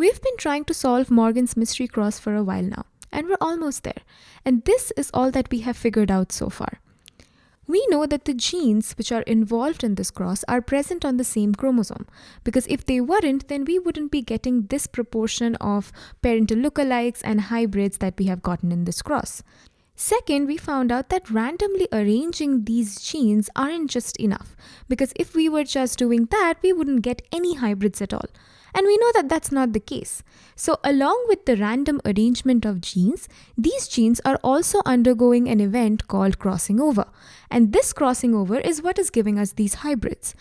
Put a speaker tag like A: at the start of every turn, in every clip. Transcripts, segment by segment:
A: We've been trying to solve Morgan's mystery cross for a while now, and we're almost there. And this is all that we have figured out so far. We know that the genes which are involved in this cross are present on the same chromosome because if they weren't, then we wouldn't be getting this proportion of parental lookalikes and hybrids that we have gotten in this cross. Second, we found out that randomly arranging these genes aren't just enough because if we were just doing that, we wouldn't get any hybrids at all. And we know that that's not the case. So, along with the random arrangement of genes, these genes are also undergoing an event called crossing over. And this crossing over is what is giving us these hybrids.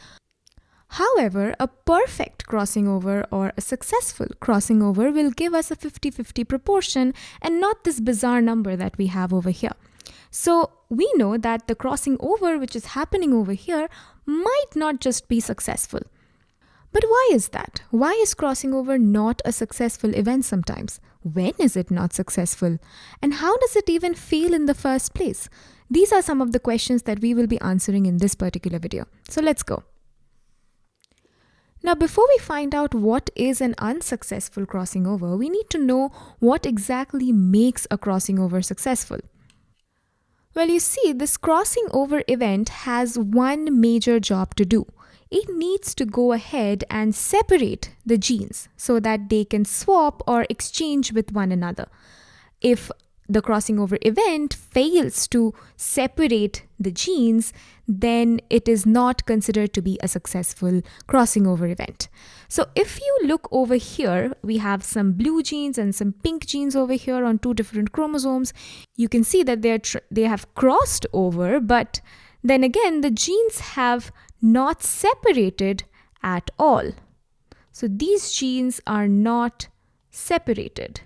A: However, a perfect crossing over or a successful crossing over will give us a 50 50 proportion and not this bizarre number that we have over here. So, we know that the crossing over which is happening over here might not just be successful. But why is that? Why is crossing over not a successful event sometimes? When is it not successful? And how does it even feel in the first place? These are some of the questions that we will be answering in this particular video. So let's go. Now, before we find out what is an unsuccessful crossing over, we need to know what exactly makes a crossing over successful. Well, you see, this crossing over event has one major job to do it needs to go ahead and separate the genes so that they can swap or exchange with one another. If the crossing over event fails to separate the genes, then it is not considered to be a successful crossing over event. So if you look over here, we have some blue genes and some pink genes over here on two different chromosomes. You can see that they, are they have crossed over, but then again, the genes have not separated at all. So these genes are not separated.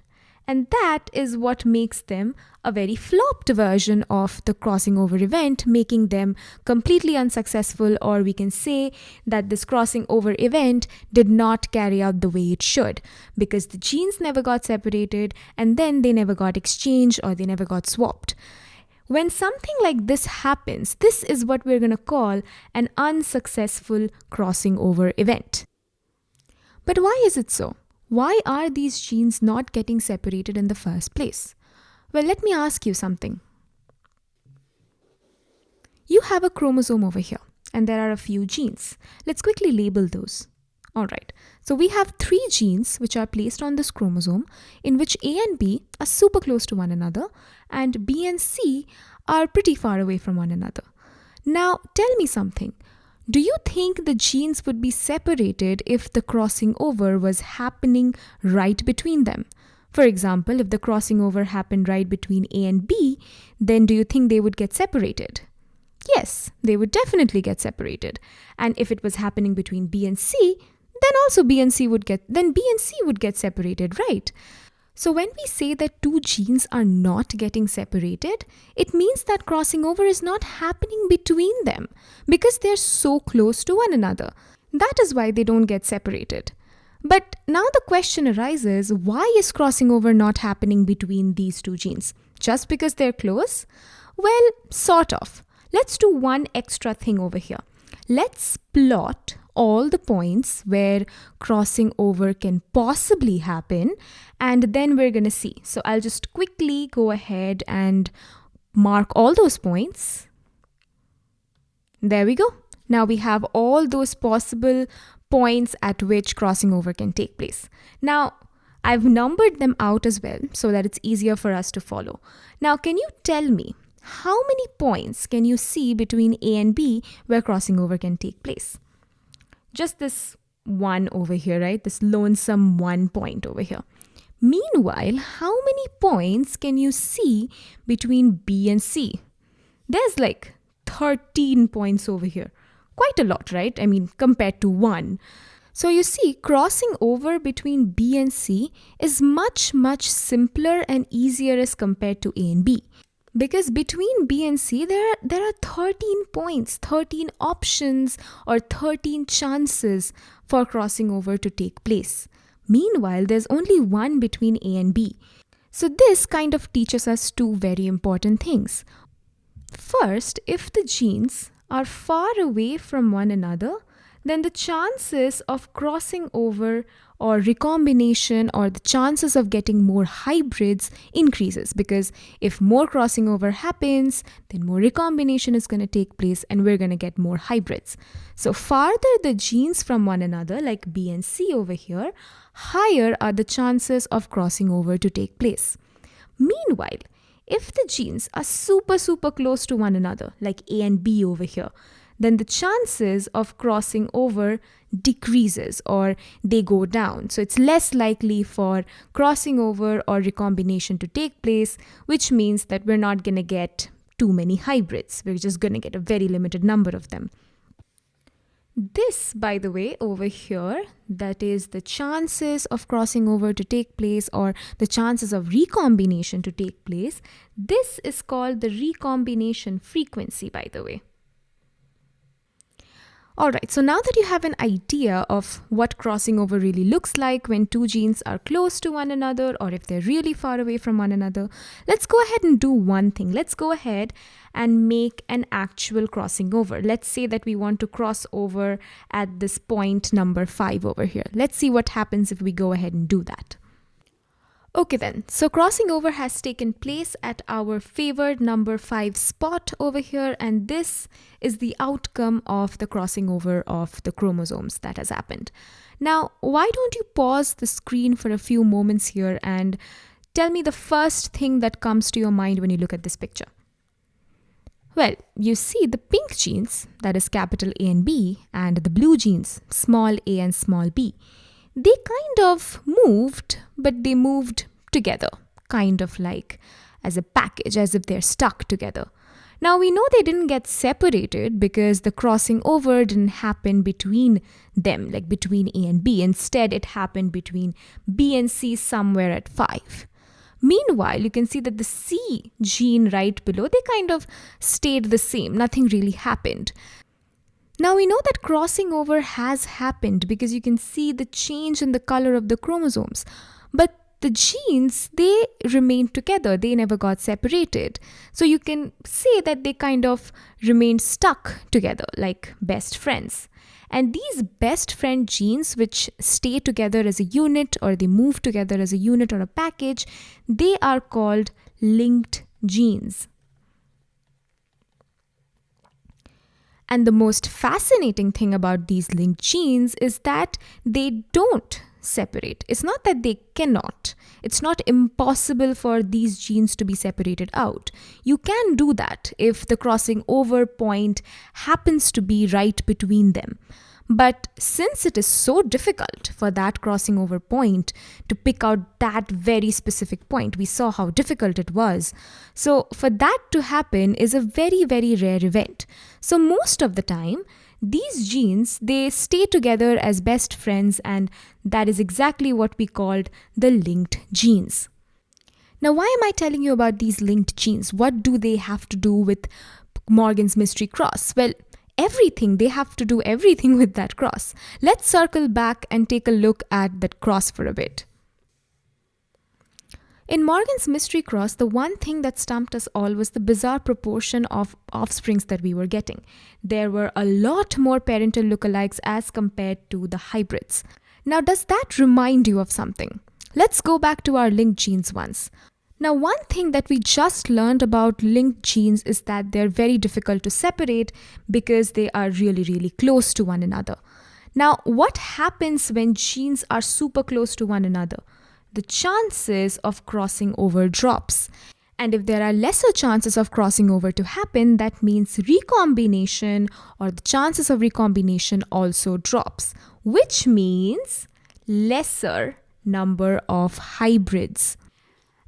A: And that is what makes them a very flopped version of the crossing over event, making them completely unsuccessful, or we can say that this crossing over event did not carry out the way it should because the genes never got separated and then they never got exchanged or they never got swapped. When something like this happens, this is what we're going to call an unsuccessful crossing over event. But why is it so? Why are these genes not getting separated in the first place? Well, let me ask you something. You have a chromosome over here, and there are a few genes. Let's quickly label those. All right, so we have three genes which are placed on this chromosome in which A and B are super close to one another and B and C are pretty far away from one another. Now, tell me something. Do you think the genes would be separated if the crossing over was happening right between them? For example, if the crossing over happened right between A and B, then do you think they would get separated? Yes, they would definitely get separated. And if it was happening between B and C, then also B and C would get then B and C would get separated, right? So when we say that two genes are not getting separated, it means that crossing over is not happening between them because they're so close to one another. That is why they don't get separated. But now the question arises why is crossing over not happening between these two genes? Just because they're close? Well, sort of. Let's do one extra thing over here. Let's plot all the points where crossing over can possibly happen and then we're going to see. So I'll just quickly go ahead and mark all those points. There we go. Now we have all those possible points at which crossing over can take place. Now, I've numbered them out as well so that it's easier for us to follow. Now, can you tell me how many points can you see between A and B where crossing over can take place? Just this one over here, right? This lonesome one point over here. Meanwhile, how many points can you see between B and C? There's like 13 points over here. Quite a lot, right? I mean, compared to one. So you see, crossing over between B and C is much, much simpler and easier as compared to A and B because between B and C there are, there are 13 points 13 options or 13 chances for crossing over to take place. Meanwhile there's only one between A and B. So this kind of teaches us two very important things. First if the genes are far away from one another then the chances of crossing over or recombination or the chances of getting more hybrids increases because if more crossing over happens then more recombination is going to take place and we're going to get more hybrids. So farther the genes from one another like b and c over here higher are the chances of crossing over to take place. Meanwhile if the genes are super super close to one another like a and b over here then the chances of crossing over decreases or they go down. So it's less likely for crossing over or recombination to take place, which means that we're not going to get too many hybrids. We're just going to get a very limited number of them. This, by the way, over here, that is the chances of crossing over to take place or the chances of recombination to take place, this is called the recombination frequency, by the way. Alright, so now that you have an idea of what crossing over really looks like when two genes are close to one another or if they're really far away from one another, let's go ahead and do one thing. Let's go ahead and make an actual crossing over. Let's say that we want to cross over at this point number 5 over here. Let's see what happens if we go ahead and do that. Okay then, so crossing over has taken place at our favored number 5 spot over here and this is the outcome of the crossing over of the chromosomes that has happened. Now, why don't you pause the screen for a few moments here and tell me the first thing that comes to your mind when you look at this picture? Well, you see the pink genes, that is capital A and B, and the blue genes, small a and small b they kind of moved, but they moved together, kind of like as a package, as if they're stuck together. Now we know they didn't get separated because the crossing over didn't happen between them, like between A and B. Instead, it happened between B and C somewhere at 5. Meanwhile, you can see that the C gene right below, they kind of stayed the same. Nothing really happened. Now we know that crossing over has happened because you can see the change in the color of the chromosomes. But the genes, they remained together. They never got separated. So you can say that they kind of remained stuck together like best friends. And these best friend genes, which stay together as a unit or they move together as a unit or a package, they are called linked genes. And the most fascinating thing about these linked genes is that they don't separate. It's not that they cannot. It's not impossible for these genes to be separated out. You can do that if the crossing over point happens to be right between them. But since it is so difficult for that crossing over point to pick out that very specific point, we saw how difficult it was. So, for that to happen is a very, very rare event. So, most of the time, these genes they stay together as best friends and that is exactly what we called the linked genes now why am i telling you about these linked genes what do they have to do with morgan's mystery cross well everything. They have to do everything with that cross. Let's circle back and take a look at that cross for a bit. In Morgan's mystery cross, the one thing that stumped us all was the bizarre proportion of offsprings that we were getting. There were a lot more parental lookalikes as compared to the hybrids. Now, does that remind you of something? Let's go back to our linked genes once. Now, one thing that we just learned about linked genes is that they're very difficult to separate because they are really, really close to one another. Now, what happens when genes are super close to one another? The chances of crossing over drops. And if there are lesser chances of crossing over to happen, that means recombination or the chances of recombination also drops, which means lesser number of hybrids.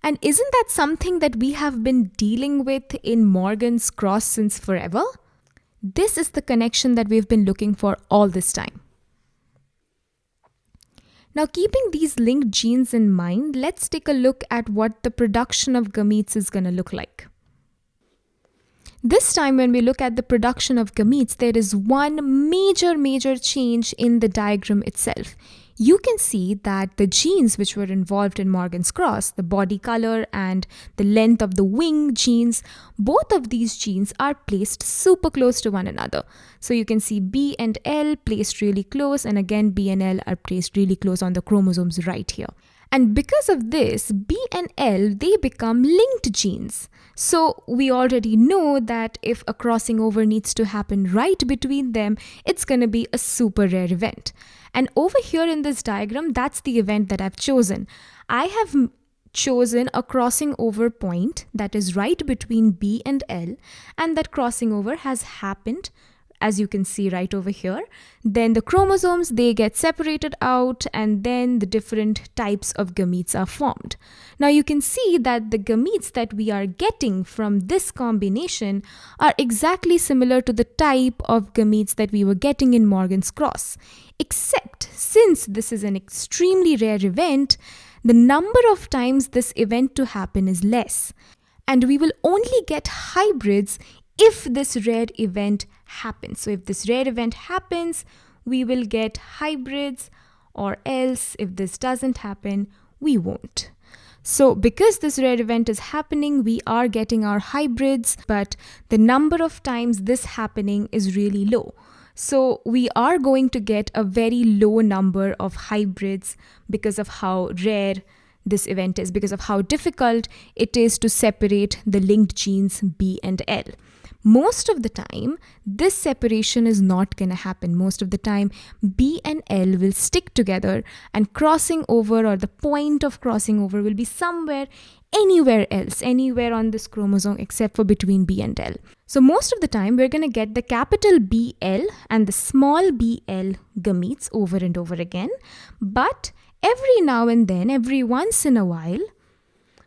A: And isn't that something that we have been dealing with in Morgan's cross since forever? This is the connection that we've been looking for all this time. Now, keeping these linked genes in mind, let's take a look at what the production of gametes is going to look like. This time when we look at the production of gametes, there is one major, major change in the diagram itself. You can see that the genes which were involved in Morgan's cross, the body color and the length of the wing genes, both of these genes are placed super close to one another. So you can see B and L placed really close, and again, B and L are placed really close on the chromosomes right here. And because of this, B and L, they become linked genes. So we already know that if a crossing over needs to happen right between them, it's going to be a super rare event. And over here in this diagram, that's the event that I've chosen. I have chosen a crossing over point that is right between B and L, and that crossing over has happened as you can see right over here. Then the chromosomes, they get separated out and then the different types of gametes are formed. Now you can see that the gametes that we are getting from this combination are exactly similar to the type of gametes that we were getting in Morgan's cross. Except since this is an extremely rare event, the number of times this event to happen is less. And we will only get hybrids if this rare event happens. So if this rare event happens, we will get hybrids or else if this doesn't happen, we won't. So because this rare event is happening, we are getting our hybrids, but the number of times this happening is really low. So we are going to get a very low number of hybrids because of how rare this event is, because of how difficult it is to separate the linked genes B and L most of the time, this separation is not going to happen. Most of the time, B and L will stick together and crossing over or the point of crossing over will be somewhere anywhere else, anywhere on this chromosome except for between B and L. So most of the time, we're going to get the capital BL and the small bl gametes over and over again. But every now and then, every once in a while,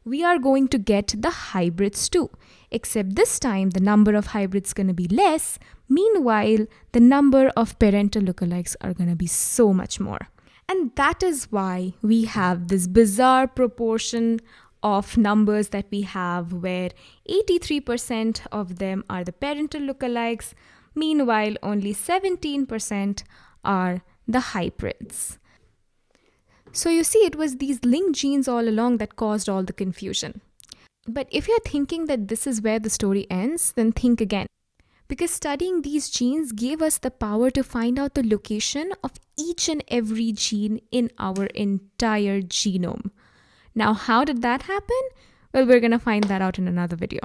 A: we are going to get the hybrids too. Except this time the number of hybrids going to be less. Meanwhile, the number of parental lookalikes are going to be so much more. And that is why we have this bizarre proportion of numbers that we have where 83% of them are the parental lookalikes, meanwhile only 17% are the hybrids. So you see, it was these linked genes all along that caused all the confusion. But if you're thinking that this is where the story ends, then think again. Because studying these genes gave us the power to find out the location of each and every gene in our entire genome. Now, how did that happen? Well, we're going to find that out in another video.